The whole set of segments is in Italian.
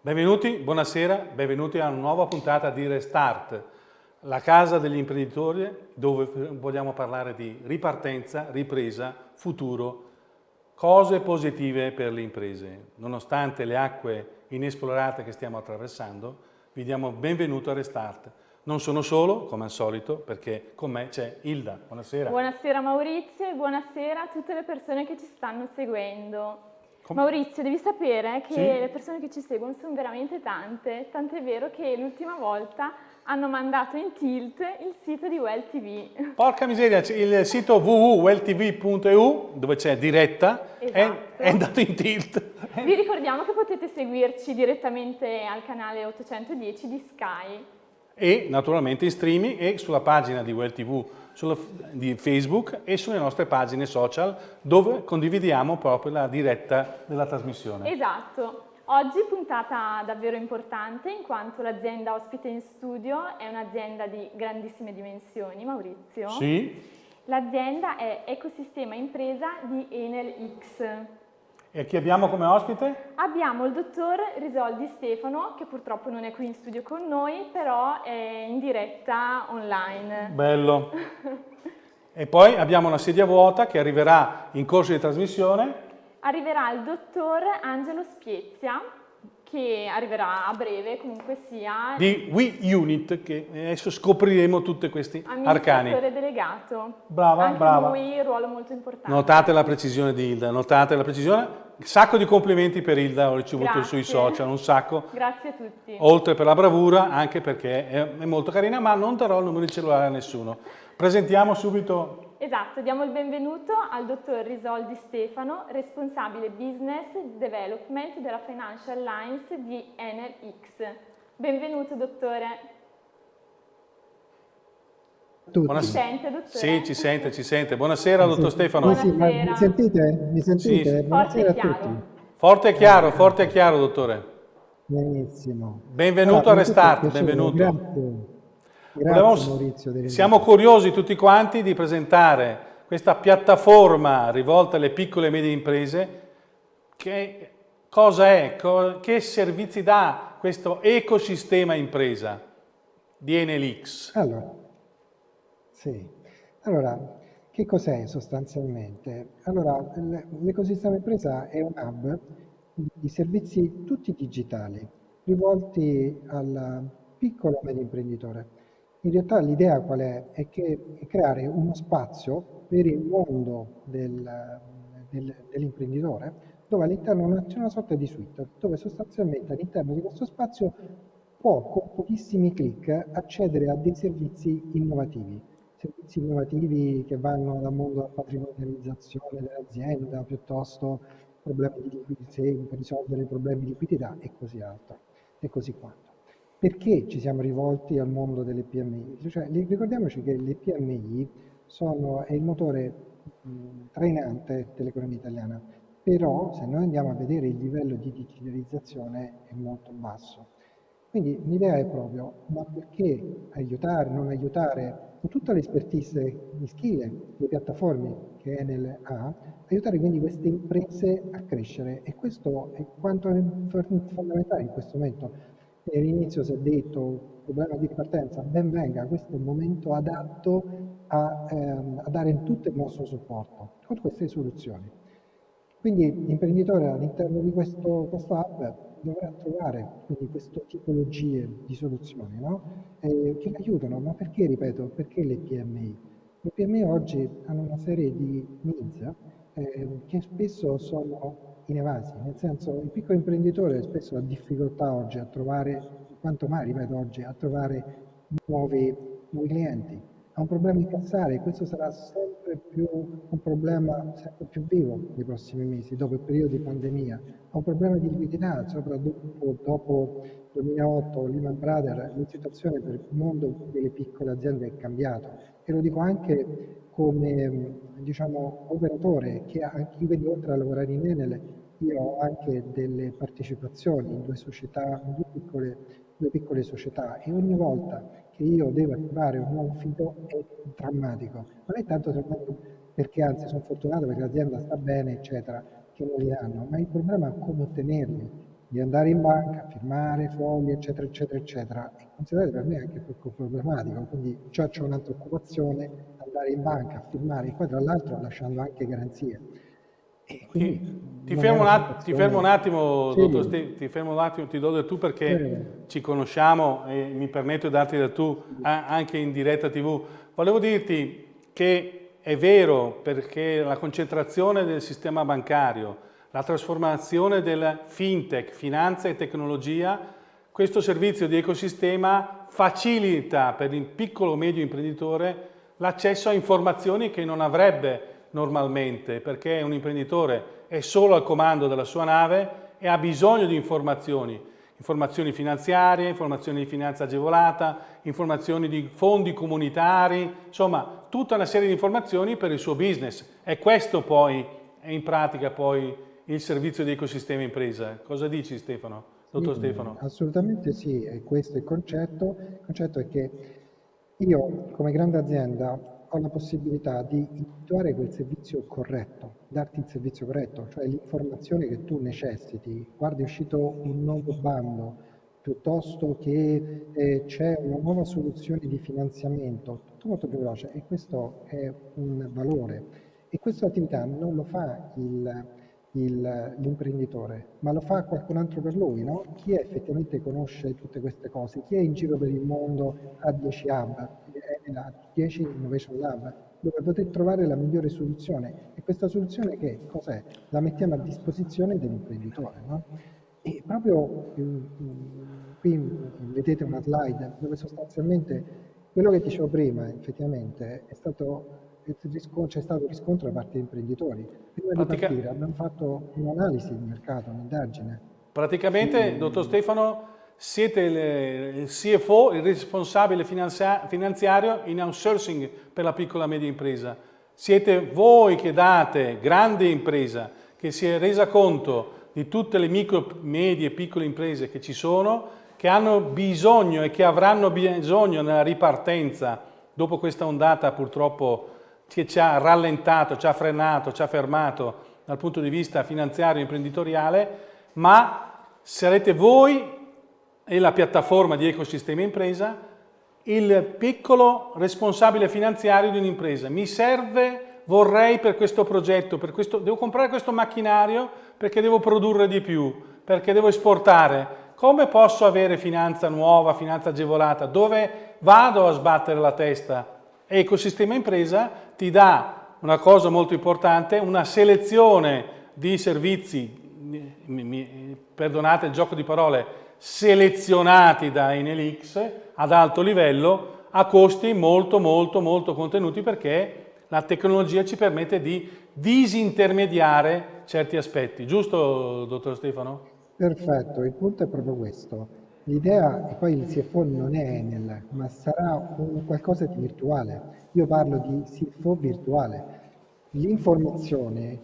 Benvenuti, buonasera, benvenuti a una nuova puntata di Restart, la casa degli imprenditori dove vogliamo parlare di ripartenza, ripresa, futuro, cose positive per le imprese. Nonostante le acque inesplorate che stiamo attraversando, vi diamo benvenuto a Restart. Non sono solo, come al solito, perché con me c'è Ilda. Buonasera. Buonasera Maurizio e buonasera a tutte le persone che ci stanno seguendo. Maurizio, devi sapere che sì? le persone che ci seguono sono veramente tante, tant'è vero che l'ultima volta hanno mandato in tilt il sito di Well TV. Porca miseria, il sito www.welltv.eu dove c'è diretta esatto. è, è, andato in tilt. Vi ricordiamo che potete seguirci direttamente al canale 810 di Sky. E naturalmente in streaming e sulla pagina di Well TV sulla, di Facebook e sulle nostre pagine social dove condividiamo proprio la diretta della trasmissione. Esatto. Oggi puntata davvero importante in quanto l'azienda ospite in studio è un'azienda di grandissime dimensioni, Maurizio. Sì. L'azienda è Ecosistema Impresa di Enel X. E chi abbiamo come ospite? Abbiamo il dottor Risoldi Stefano, che purtroppo non è qui in studio con noi, però è in diretta online. Bello. e poi abbiamo una sedia vuota che arriverà in corso di trasmissione. Arriverà il dottor Angelo Spiezia, che arriverà a breve, comunque sia. Di We Unit, che adesso scopriremo tutti questi arcani. delegato. Brava, Anche brava. lui ruolo molto importante. Notate la precisione di Hilda, notate la precisione. Sacco di complimenti per Hilda, ho ricevuto Grazie. sui social, un sacco. Grazie a tutti. Oltre per la bravura, anche perché è molto carina, ma non darò il numero di cellulare a nessuno. Presentiamo subito Esatto, diamo il benvenuto al dottor Risoldi Stefano, responsabile Business Development della Financial Lines di Enel X. Benvenuto dottore. Tutti. Ci sente, dottore? Sì, ci sente, ci sente. Buonasera, dottor Stefano. Buonasera. mi sentite? Mi sentite? Sì, Buonasera forte a tutti. Forte e chiaro, forte e chiaro, dottore. Benissimo. Benvenuto allora, a Restart, benvenuto. Grazie. Grazie Volevamo, Maurizio. Siamo curiosi tutti quanti di presentare questa piattaforma rivolta alle piccole e medie imprese. Che cosa è? Che servizi dà questo ecosistema impresa di Enelix? Allora, sì. allora che cos'è sostanzialmente? Allora, l'ecosistema impresa è un hub di servizi tutti digitali rivolti al piccolo e medio imprenditore in realtà l'idea qual è? È, che, è creare uno spazio per il mondo del, del, dell'imprenditore dove all'interno c'è una sorta di suite, dove sostanzialmente all'interno di questo spazio può con pochissimi clic accedere a dei servizi innovativi, servizi innovativi che vanno dal mondo della patrimonializzazione dell'azienda, piuttosto problemi di liquidità, risolvere problemi di liquidità e così altro, e così quanto. Perché ci siamo rivolti al mondo delle PMI? Cioè, ricordiamoci che le PMI sono, è il motore mh, trainante dell'economia italiana, però se noi andiamo a vedere il livello di digitalizzazione è molto basso. Quindi l'idea è proprio, ma perché aiutare, non aiutare, con tutta l'espertise di skill, le piattaforme che Enel ha, aiutare quindi queste imprese a crescere e questo è quanto è fondamentale in questo momento all'inizio si è detto problema di ripartenza, ben venga, questo è il momento adatto a, ehm, a dare tutto il nostro supporto con queste soluzioni. Quindi l'imprenditore all'interno di questo, questo hub dovrà trovare quindi queste tipologie di soluzioni no? eh, che aiutano, ma perché, ripeto, perché le PMI? Le PMI oggi hanno una serie di needs eh, che spesso sono inevasi, nel senso il piccolo imprenditore spesso ha difficoltà oggi a trovare, quanto mai ripeto oggi, a trovare nuovi, nuovi clienti, ha un problema incassare e questo sarà sempre più un problema sempre più vivo nei prossimi mesi, dopo il periodo di pandemia, ha un problema di liquidità, soprattutto dopo 2008, Lehman Brothers, la situazione per il mondo delle piccole aziende è cambiata. E lo dico anche come diciamo, operatore che anche io oltre a lavorare in Enel io ho anche delle partecipazioni in due società, in due piccole, due piccole società e ogni volta che io devo attivare un nuovo fido è drammatico. Non è tanto drammatico perché anzi sono fortunato perché l'azienda sta bene, eccetera, che non li hanno, ma il problema è come ottenerli. di andare in banca, firmare fogli, eccetera, eccetera, eccetera. E considerate per me anche poco problematico, quindi già c'è un'altra occupazione, andare in banca firmare, qua tra l'altro lasciando anche garanzie. Ti, ti, fermo ti, fermo un attimo, sì. dottor Ste, ti fermo un attimo, ti do del tu perché sì. ci conosciamo e mi permetto di darti del tu anche in diretta tv. Volevo dirti che è vero perché la concentrazione del sistema bancario, la trasformazione del fintech, finanza e tecnologia, questo servizio di ecosistema facilita per il piccolo o medio imprenditore l'accesso a informazioni che non avrebbe normalmente perché un imprenditore è solo al comando della sua nave e ha bisogno di informazioni, informazioni finanziarie, informazioni di finanza agevolata, informazioni di fondi comunitari, insomma tutta una serie di informazioni per il suo business. E questo poi è in pratica poi il servizio di ecosistema impresa. Cosa dici Stefano, dottor sì, Stefano? Assolutamente sì, è questo il concetto. Il concetto è che io come grande azienda ho la possibilità di individuare quel servizio corretto, darti il servizio corretto, cioè l'informazione che tu necessiti. Guarda, è uscito un nuovo bando, piuttosto che eh, c'è una nuova soluzione di finanziamento, tutto molto più veloce e questo è un valore. E questa attività non lo fa il, l'imprenditore, ma lo fa qualcun altro per lui, no? Chi effettivamente conosce tutte queste cose? Chi è in giro per il mondo a 10 hub, a 10 Innovation Lab, dove poter trovare la migliore soluzione? E questa soluzione che cos'è? La mettiamo a disposizione dell'imprenditore, no? E proprio qui vedete una slide dove sostanzialmente quello che dicevo prima, effettivamente, è stato c'è stato riscontro da parte degli imprenditori. Prima Pratica... di partire abbiamo fatto un'analisi di mercato, un'indagine. Praticamente, sì. dottor Stefano, siete il CFO, il responsabile finanziario in outsourcing per la piccola e media impresa. Siete voi che date, grande impresa, che si è resa conto di tutte le micro, medie e piccole imprese che ci sono, che hanno bisogno e che avranno bisogno nella ripartenza dopo questa ondata purtroppo che ci ha rallentato, ci ha frenato, ci ha fermato dal punto di vista finanziario e imprenditoriale, ma sarete voi e la piattaforma di ecosistema impresa il piccolo responsabile finanziario di un'impresa. Mi serve, vorrei per questo progetto, per questo, devo comprare questo macchinario perché devo produrre di più, perché devo esportare. Come posso avere finanza nuova, finanza agevolata? Dove vado a sbattere la testa? Ecosistema impresa ti dà una cosa molto importante, una selezione di servizi, mi, mi, perdonate il gioco di parole, selezionati da Enelix ad alto livello a costi molto molto molto contenuti perché la tecnologia ci permette di disintermediare certi aspetti. Giusto, dottor Stefano? Perfetto, il punto è proprio questo. L'idea, e poi il CFO non è Enel, ma sarà qualcosa di virtuale. Io parlo di CFO virtuale. L'informazione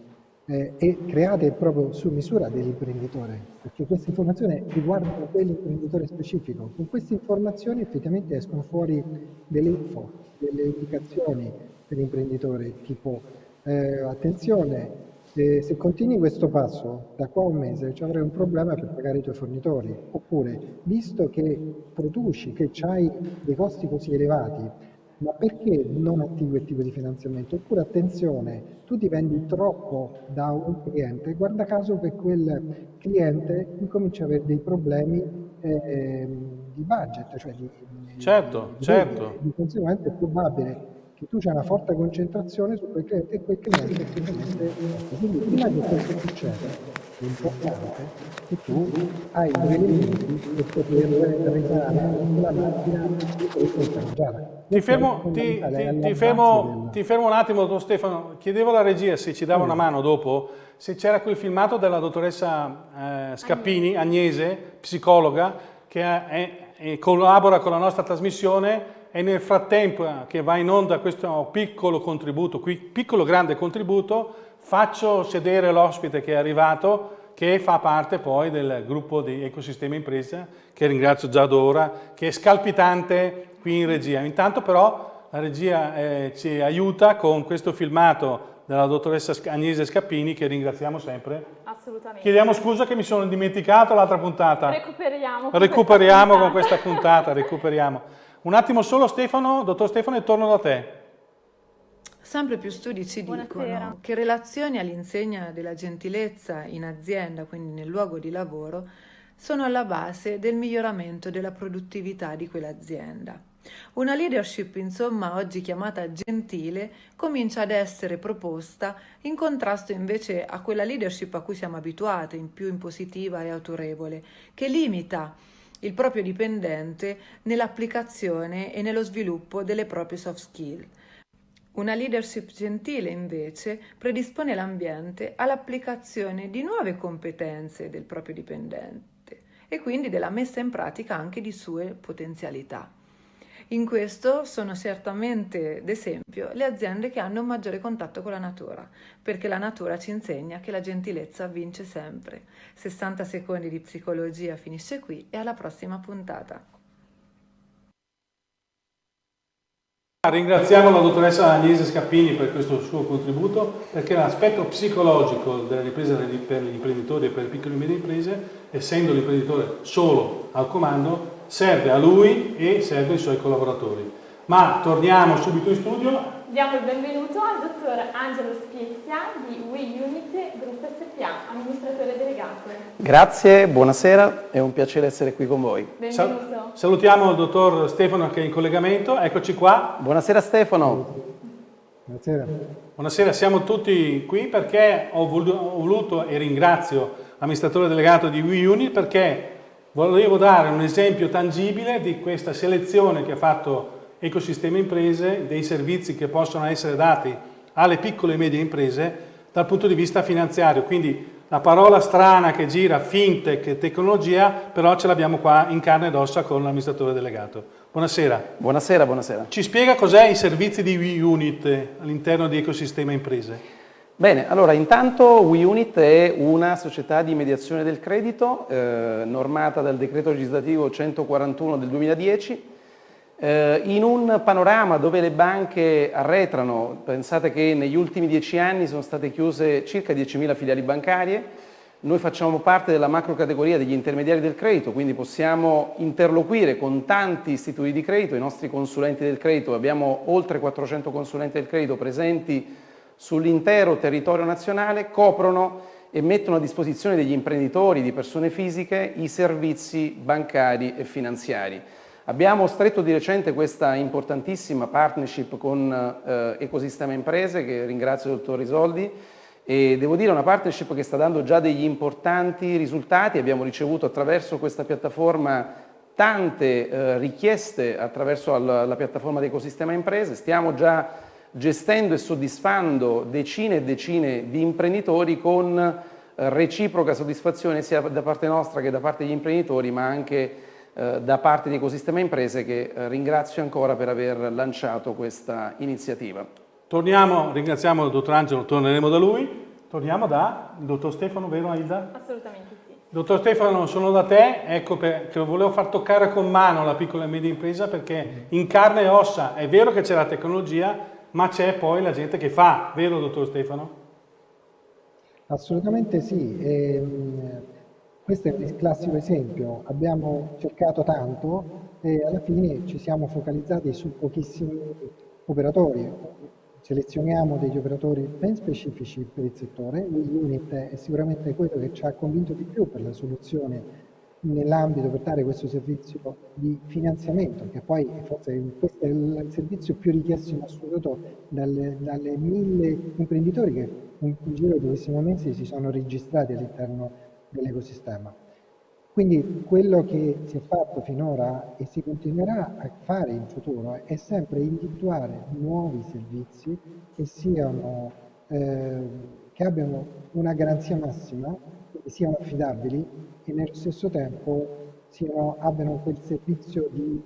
eh, è creata proprio su misura dell'imprenditore, perché queste informazioni riguardano quell'imprenditore specifico. Con queste informazioni effettivamente escono fuori delle info, delle indicazioni per l'imprenditore, tipo eh, attenzione, se, se continui questo passo da qua a un mese ci avrai un problema per pagare i tuoi fornitori, oppure visto che produci, che hai dei costi così elevati, ma perché non attivi quel tipo di finanziamento? Oppure attenzione, tu dipendi troppo da un cliente, guarda caso che quel cliente incomincia ad avere dei problemi eh, di budget, cioè di, certo, di, certo. di conseguenza è probabile che tu c'è una forte concentrazione su quel cliente e quel cliente effettivamente quindi prima che questo succeda è importante che tu hai due elementi per poter risanare la macchina di questo ti fermo, ti, ti, ti, fermo, ti fermo, un attimo, don Stefano. Chiedevo alla regia se ci dava una mano dopo, se c'era quel filmato della dottoressa eh, Scappini, Agnese, psicologa, che è, è, collabora con la nostra trasmissione e nel frattempo eh, che va in onda questo piccolo contributo, piccolo grande contributo, faccio sedere l'ospite che è arrivato, che fa parte poi del gruppo di Ecosistema Impresa, che ringrazio già d'ora, che è scalpitante qui in regia. Intanto però la regia eh, ci aiuta con questo filmato della dottoressa Agnese Scappini, che ringraziamo sempre. Assolutamente Assolutamente. Chiediamo scusa che mi sono dimenticato l'altra puntata. Recuperiamo. Con recuperiamo questa con questa puntata, recuperiamo. Un attimo solo Stefano, dottor Stefano, e torno da te. Sempre più studi ci Buonasera. dicono che relazioni all'insegna della gentilezza in azienda, quindi nel luogo di lavoro, sono alla base del miglioramento della produttività di quell'azienda. Una leadership, insomma, oggi chiamata gentile, comincia ad essere proposta in contrasto invece a quella leadership a cui siamo abituati, in più impositiva e autorevole, che limita il proprio dipendente nell'applicazione e nello sviluppo delle proprie soft skill. Una leadership gentile invece predispone l'ambiente all'applicazione di nuove competenze del proprio dipendente e quindi della messa in pratica anche di sue potenzialità. In questo sono certamente d'esempio le aziende che hanno un maggiore contatto con la natura, perché la natura ci insegna che la gentilezza vince sempre. 60 secondi di psicologia finisce qui e alla prossima puntata. Ringraziamo la dottoressa Agnese Scappini per questo suo contributo perché l'aspetto psicologico della ripresa per gli imprenditori e per le piccole e medie imprese, essendo l'imprenditore solo al comando, serve a lui e serve ai suoi collaboratori. Ma torniamo subito in studio. Diamo il benvenuto al dottor Angelo Spiezia di WeUnit Group SPA, amministratore delegato. Grazie, buonasera, è un piacere essere qui con voi. Benvenuto. salutiamo il dottor Stefano che è in collegamento, eccoci qua. Buonasera Stefano. Buonasera. Buonasera, siamo tutti qui perché ho voluto e ringrazio l'amministratore delegato di WeUnit perché Volevo dare un esempio tangibile di questa selezione che ha fatto Ecosistema Imprese, dei servizi che possono essere dati alle piccole e medie imprese dal punto di vista finanziario. Quindi la parola strana che gira, fintech e tecnologia, però ce l'abbiamo qua in carne ed ossa con l'amministratore delegato. Buonasera. Buonasera, buonasera. Ci spiega cos'è i servizi di WeUnit all'interno di Ecosistema Imprese? Bene, allora intanto WeUnit è una società di mediazione del credito eh, normata dal decreto legislativo 141 del 2010 eh, in un panorama dove le banche arretrano, pensate che negli ultimi dieci anni sono state chiuse circa 10.000 filiali bancarie, noi facciamo parte della macro categoria degli intermediari del credito, quindi possiamo interloquire con tanti istituti di credito, i nostri consulenti del credito, abbiamo oltre 400 consulenti del credito presenti sull'intero territorio nazionale coprono e mettono a disposizione degli imprenditori, di persone fisiche, i servizi bancari e finanziari. Abbiamo stretto di recente questa importantissima partnership con eh, Ecosistema Imprese, che ringrazio il dottor Risoldi, e devo dire una partnership che sta dando già degli importanti risultati. Abbiamo ricevuto attraverso questa piattaforma tante eh, richieste attraverso la, la piattaforma di Ecosistema Imprese, stiamo già gestendo e soddisfando decine e decine di imprenditori con eh, reciproca soddisfazione sia da parte nostra che da parte degli imprenditori, ma anche eh, da parte di Ecosistema Imprese che eh, ringrazio ancora per aver lanciato questa iniziativa. Torniamo, ringraziamo il dottor Angelo, torneremo da lui. Torniamo da dottor Stefano, vero Aida? Assolutamente sì. Dottor Stefano, sono da te, ecco che volevo far toccare con mano la piccola e media impresa perché in carne e ossa è vero che c'è la tecnologia, ma c'è poi la gente che fa, vero dottor Stefano? Assolutamente sì, e, ehm, questo è il classico esempio, abbiamo cercato tanto e alla fine ci siamo focalizzati su pochissimi operatori, selezioniamo degli operatori ben specifici per il settore, Unit è sicuramente quello che ci ha convinto di più per la soluzione nell'ambito per dare questo servizio di finanziamento, che poi forse questo è il servizio più richiesto in assoluto dalle, dalle mille imprenditori che in, giro di pochissimi mesi si sono registrati all'interno dell'ecosistema. Quindi quello che si è fatto finora e si continuerà a fare in futuro è sempre individuare nuovi servizi che, siano, eh, che abbiano una garanzia massima, che siano affidabili e nello stesso tempo siano, abbiano quel servizio di,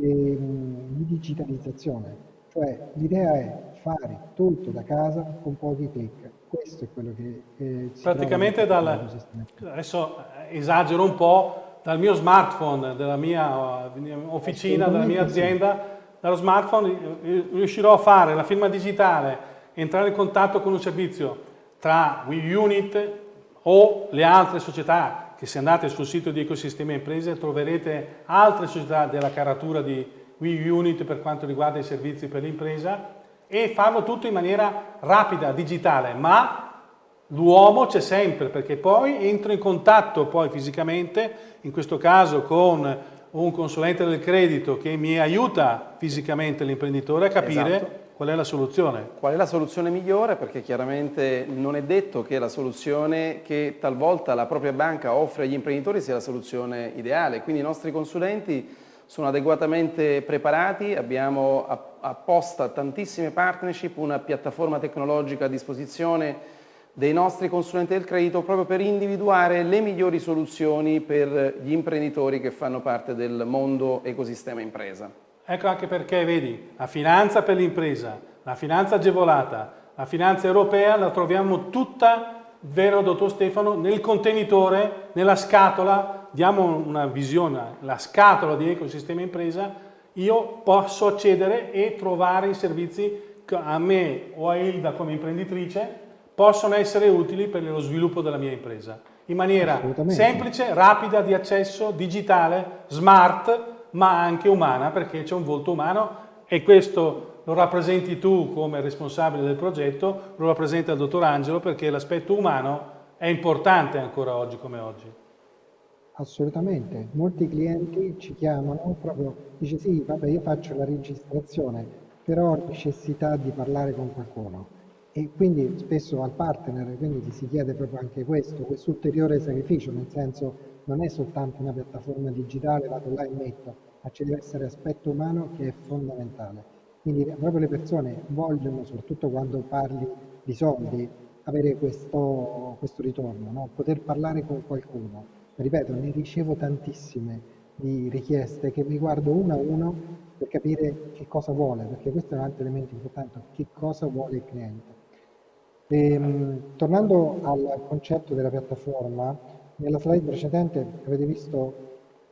eh, di digitalizzazione. Cioè l'idea è fare tutto da casa con pochi clic. Questo è quello che eh, Praticamente dal, adesso esagero un po', dal mio smartphone, della mia officina, della mia azienda, dallo smartphone riuscirò a fare la firma digitale, entrare in contatto con un servizio tra WeUnit o le altre società che se andate sul sito di Ecosistema Imprese troverete altre società della caratura di WeUnit per quanto riguarda i servizi per l'impresa e farlo tutto in maniera rapida, digitale, ma l'uomo c'è sempre perché poi entro in contatto poi fisicamente, in questo caso con un consulente del credito che mi aiuta fisicamente l'imprenditore a capire esatto. Qual è la soluzione? Qual è la soluzione migliore? Perché chiaramente non è detto che la soluzione che talvolta la propria banca offre agli imprenditori sia la soluzione ideale, quindi i nostri consulenti sono adeguatamente preparati, abbiamo apposta tantissime partnership, una piattaforma tecnologica a disposizione dei nostri consulenti del credito proprio per individuare le migliori soluzioni per gli imprenditori che fanno parte del mondo ecosistema impresa. Ecco anche perché, vedi, la finanza per l'impresa, la finanza agevolata, la finanza europea la troviamo tutta, vero dottor Stefano, nel contenitore, nella scatola, diamo una visione, la scatola di ecosistema impresa, io posso accedere e trovare i servizi che a me o a Ilda come imprenditrice possono essere utili per lo sviluppo della mia impresa. In maniera semplice, rapida, di accesso, digitale, smart, ma anche umana perché c'è un volto umano e questo lo rappresenti tu come responsabile del progetto, lo rappresenta il dottor Angelo perché l'aspetto umano è importante ancora oggi come oggi. Assolutamente, molti clienti ci chiamano proprio, dice sì, vabbè io faccio la registrazione, però ho necessità di parlare con qualcuno e quindi spesso al partner quindi ti si chiede proprio anche questo, questo ulteriore sacrificio, nel senso non è soltanto una piattaforma digitale, vado là e metto, ma ci deve essere aspetto umano che è fondamentale. Quindi proprio le persone vogliono, soprattutto quando parli di soldi, avere questo, questo ritorno, no? poter parlare con qualcuno. Ripeto, ne ricevo tantissime di richieste che mi guardo uno a uno per capire che cosa vuole, perché questo è un altro elemento importante, che cosa vuole il cliente. E, ehm, tornando al concetto della piattaforma, nella slide precedente avete visto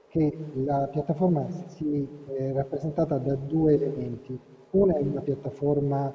che la piattaforma si è rappresentata da due elementi. Una è una piattaforma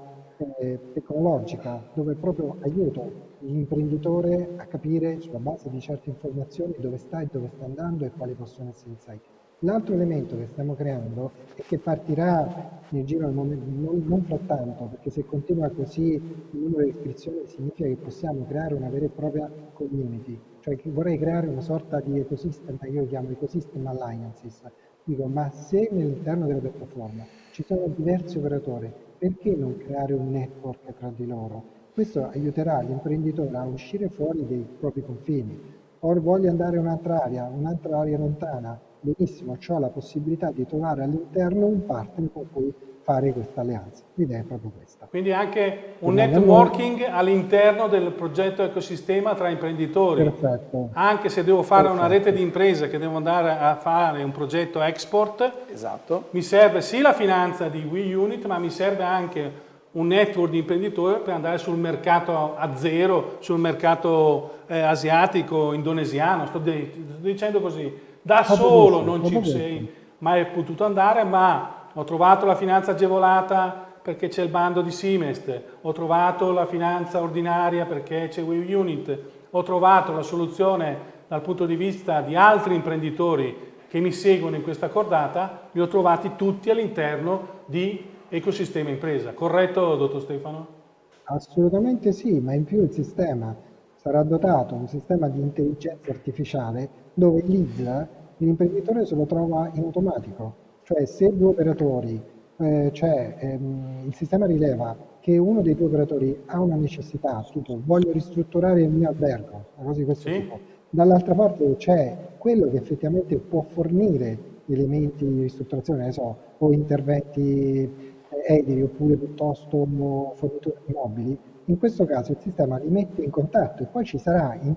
eh, tecnologica dove proprio aiuto l'imprenditore a capire sulla base di certe informazioni dove sta e dove sta andando e quali possono essere insight. L'altro elemento che stiamo creando e che partirà nel giro del momento, non, non frattanto, perché se continua così il numero di iscrizioni significa che possiamo creare una vera e propria community, cioè vorrei creare una sorta di ecosistema, io chiamo ecosystem alliances. Dico, ma se all'interno della piattaforma ci sono diversi operatori, perché non creare un network tra di loro? Questo aiuterà l'imprenditore a uscire fuori dei propri confini. O voglio andare in un'altra area, un'altra area lontana, benissimo, ho la possibilità di trovare all'interno un partner con cui fare questa alleanza. L'idea è proprio questa. Quindi anche un Quindi networking all'interno del progetto ecosistema tra imprenditori. Perfetto. Anche se devo fare Perfetto. una rete di imprese che devo andare a fare un progetto export, esatto. mi serve sì la finanza di WeUnit, ma mi serve anche un network di imprenditori per andare sul mercato a zero, sul mercato eh, asiatico, indonesiano, sto, sto dicendo così da solo non ci sei mai potuto andare, ma ho trovato la finanza agevolata perché c'è il bando di Simest, ho trovato la finanza ordinaria perché c'è WeUnit, ho trovato la soluzione dal punto di vista di altri imprenditori che mi seguono in questa cordata, li ho trovati tutti all'interno di ecosistema impresa. Corretto, dottor Stefano? Assolutamente sì, ma in più il sistema sarà dotato un sistema di intelligenza artificiale dove l'ISA l'imprenditore se lo trova in automatico, cioè se due operatori, eh, cioè ehm, il sistema rileva che uno dei due operatori ha una necessità, tipo voglio ristrutturare il mio albergo, una cosa di questo sì. tipo, dall'altra parte c'è quello che effettivamente può fornire elementi di ristrutturazione, ne so, o interventi eh, edili oppure piuttosto forniture di mobili, in questo caso il sistema li mette in contatto e poi ci sarà in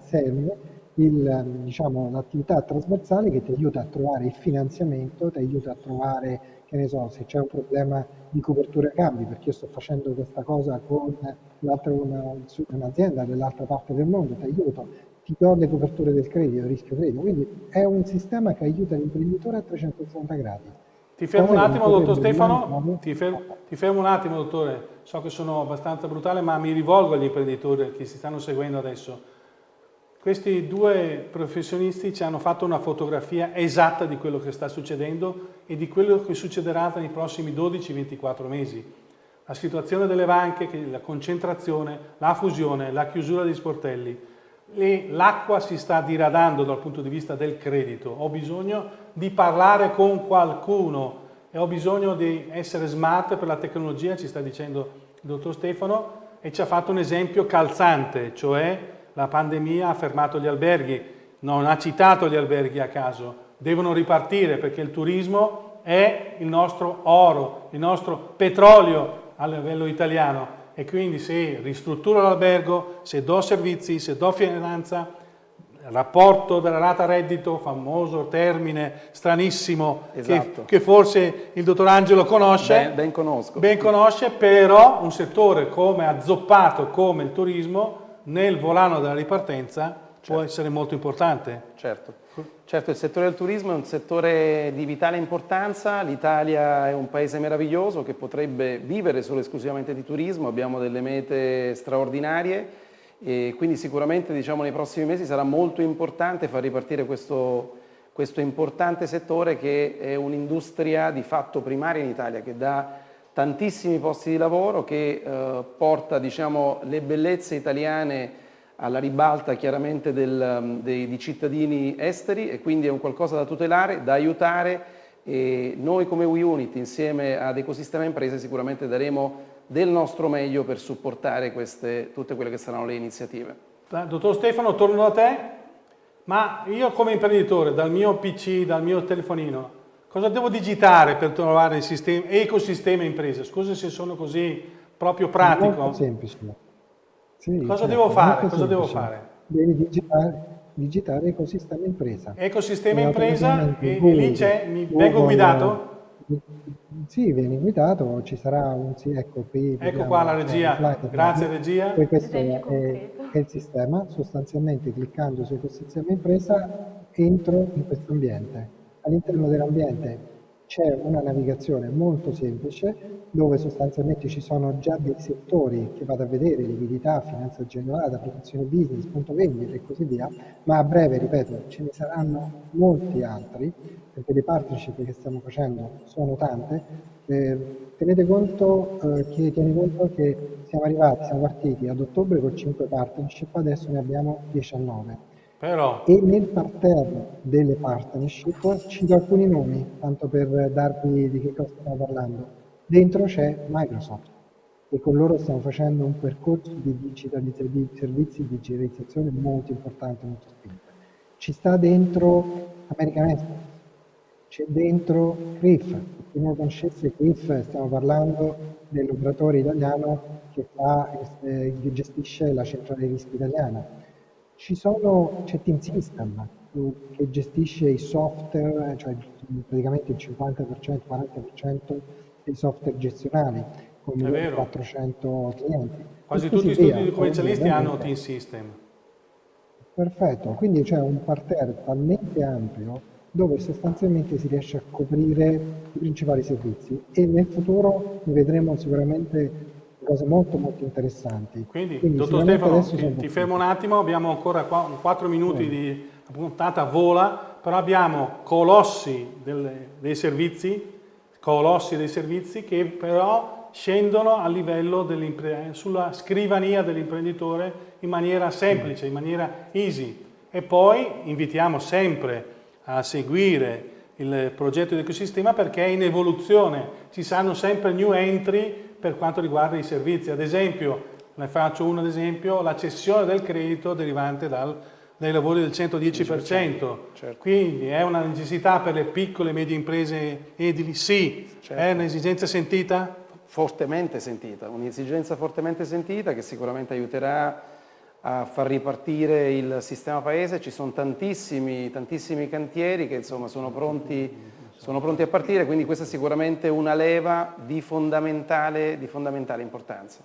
diciamo, l'attività trasversale che ti aiuta a trovare il finanziamento, ti aiuta a trovare, che ne so, se c'è un problema di copertura cambi, perché io sto facendo questa cosa con un'azienda una, dell'altra parte del mondo, ti aiuto, ti do le coperture del credito, il rischio credito, quindi è un sistema che aiuta l'imprenditore a 360 gradi. Ti fermo un attimo, dottor Stefano, ti fermo, ti fermo, un attimo, dottore, so che sono abbastanza brutale, ma mi rivolgo agli imprenditori che si stanno seguendo adesso. Questi due professionisti ci hanno fatto una fotografia esatta di quello che sta succedendo e di quello che succederà nei prossimi 12-24 mesi. La situazione delle banche, la concentrazione, la fusione, la chiusura degli sportelli, l'acqua si sta diradando dal punto di vista del credito. Ho bisogno di parlare con qualcuno e ho bisogno di essere smart per la tecnologia, ci sta dicendo il dottor Stefano, e ci ha fatto un esempio calzante, cioè la pandemia ha fermato gli alberghi, non ha citato gli alberghi a caso, devono ripartire perché il turismo è il nostro oro, il nostro petrolio a livello italiano e quindi se ristrutturo l'albergo, se do servizi, se do finanza, rapporto della rata reddito, famoso termine stranissimo esatto. che, che, forse il dottor Angelo conosce, ben, ben, conosco. ben conosce, però un settore come azzoppato come il turismo nel volano della ripartenza certo. può essere molto importante. Certo. certo, il settore del turismo è un settore di vitale importanza, l'Italia è un paese meraviglioso che potrebbe vivere solo esclusivamente di turismo, abbiamo delle mete straordinarie e quindi sicuramente diciamo, nei prossimi mesi sarà molto importante far ripartire questo, questo importante settore che è un'industria di fatto primaria in Italia che dà tantissimi posti di lavoro che eh, porta diciamo, le bellezze italiane alla ribalta chiaramente del, um, dei, di cittadini esteri e quindi è un qualcosa da tutelare, da aiutare e noi come WeUnit insieme ad Ecosistema Imprese sicuramente daremo del nostro meglio per supportare queste, tutte quelle che saranno le iniziative. Dottor Stefano, torno da te, ma io come imprenditore, dal mio PC, dal mio telefonino, Cosa devo digitare per trovare il sistema, ecosistema impresa? Scusa se sono così proprio pratico. È molto semplice. Sì, Cosa certo, devo fare? Cosa devo fare? Devi digitare, digitare ecosistema impresa. Ecosistema e impresa e, e, lì c'è, mi vengo guidato? Sì, vieni guidato, ci sarà un sì, ecco qui. Ecco qua la regia, slide, grazie regia. Poi questo è, è, il sistema, sostanzialmente cliccando su ecosistema impresa entro in questo ambiente all'interno dell'ambiente c'è una navigazione molto semplice dove sostanzialmente ci sono già dei settori che vado a vedere, liquidità, finanza generale, applicazione business, punto vendita e così via, ma a breve, ripeto, ce ne saranno molti altri perché le partnership che stiamo facendo sono tante. Eh, tenete conto, eh, che, tieni conto che siamo arrivati, siamo partiti ad ottobre con 5 partnership, adesso ne abbiamo 19 però... E nel parterre delle partnership cito alcuni nomi, tanto per darvi di che cosa stiamo parlando. Dentro c'è Microsoft e con loro stiamo facendo un percorso di digitalizzazione servizi di digitalizzazione molto importante, molto spinto. Ci sta dentro American Express, c'è dentro CRIF, chi non conoscesse CRIF stiamo parlando dell'operatore italiano che, fa, eh, che gestisce la centrale rischi italiana ci sono, c'è Team System che gestisce i software, cioè praticamente il 50%, 40% dei software gestionali con 400 clienti. Quasi tutti gli studi commercialisti hanno Team System. Perfetto, quindi c'è un parterre talmente ampio dove sostanzialmente si riesce a coprire i principali servizi e nel futuro ne vedremo sicuramente cose molto molto interessanti. Quindi, Quindi dottor Stefano, ti, ti fermo un attimo, abbiamo ancora 4 minuti di puntata vola, però abbiamo colossi delle, dei servizi, colossi dei servizi che però scendono a livello sulla scrivania dell'imprenditore in maniera semplice, in maniera easy. E poi invitiamo sempre a seguire il progetto di ecosistema perché è in evoluzione, ci saranno sempre new entry per quanto riguarda i servizi. Ad esempio, ne faccio un ad esempio, la cessione del credito derivante dal, dai lavori del 110%. Certo. Quindi è una necessità per le piccole e medie imprese edili? Sì. Certo. È un'esigenza sentita? Fortemente sentita, un'esigenza fortemente sentita che sicuramente aiuterà a far ripartire il sistema paese. Ci sono tantissimi, tantissimi cantieri che insomma sono pronti sono pronti a partire, quindi questa è sicuramente una leva di fondamentale, di fondamentale importanza.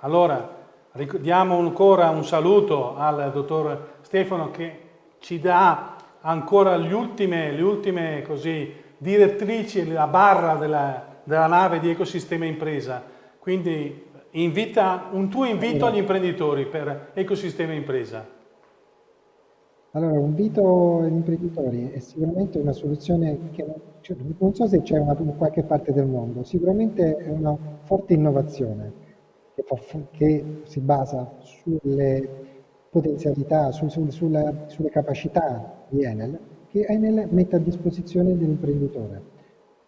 Allora, diamo ancora un saluto al dottor Stefano che ci dà ancora ultime, le ultime così, direttrici, la barra della, della nave di ecosistema impresa. Quindi invita, un tuo invito agli imprenditori per ecosistema impresa. Allora, un invito agli imprenditori è sicuramente una soluzione che cioè, non so se c'è in qualche parte del mondo, sicuramente è una forte innovazione che, fa, che si basa sulle potenzialità, su, su, sulla, sulle capacità di Enel, che Enel mette a disposizione dell'imprenditore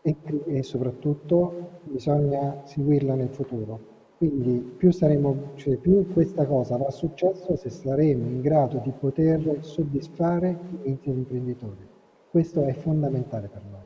e, e soprattutto bisogna seguirla nel futuro. Quindi più, saremo, cioè più questa cosa avrà successo se saremo in grado di poter soddisfare i mente dell'imprenditore. Questo è fondamentale per noi.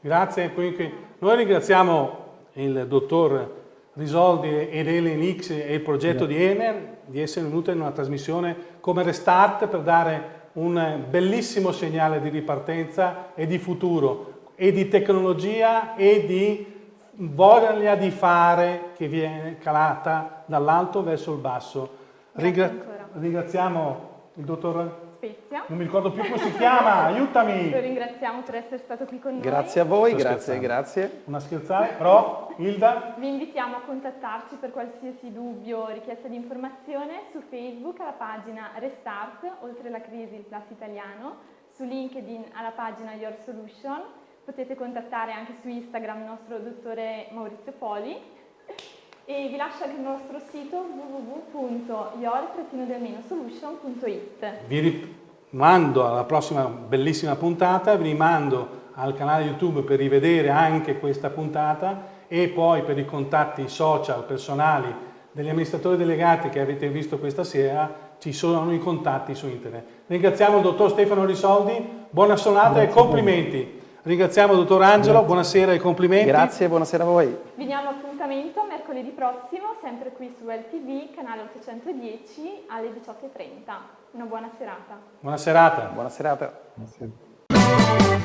Grazie. Quindi noi ringraziamo il dottor Risoldi ed Elenix e il progetto Grazie. di Emer di essere venuto in una trasmissione come Restart per dare un bellissimo segnale di ripartenza e di futuro e di tecnologia e di voglia di fare che viene calata dall'alto verso il basso. Ringra ringraziamo il dottor Spezia. Non mi ricordo più come si chiama, aiutami! Lo ringraziamo per essere stato qui con noi. Grazie a voi, Sto grazie, scherzando. grazie. Una scherzare, però Hilda? Vi invitiamo a contattarci per qualsiasi dubbio o richiesta di informazione su Facebook alla pagina Restart, oltre la crisi il Plus italiano, su LinkedIn alla pagina Your Solution, potete contattare anche su Instagram il nostro dottore Maurizio Poli e vi lascio anche il nostro sito www.your-solution.it Vi rimando alla prossima bellissima puntata, vi rimando al canale YouTube per rivedere anche questa puntata e poi per i contatti social personali degli amministratori delegati che avete visto questa sera ci sono i contatti su internet. Ringraziamo il dottor Stefano Risoldi, buona sonata Grazie e complimenti. Ringraziamo il dottor Angelo, Grazie. buonasera e complimenti. Grazie, buonasera a voi. Vi diamo appuntamento mercoledì prossimo, sempre qui su LTV, canale 810 alle 18.30. Una buona serata. Buona serata. Buona serata. Buona serata.